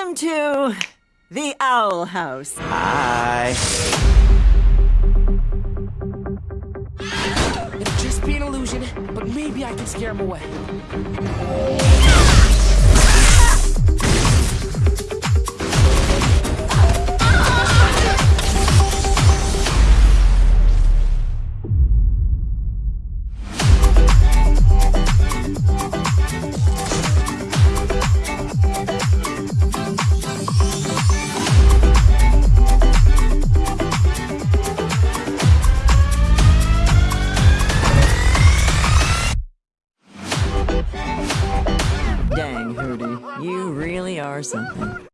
Welcome to the Owl House. Hi. It'll just be an illusion, but maybe I can scare him away. Hootie. You really are something.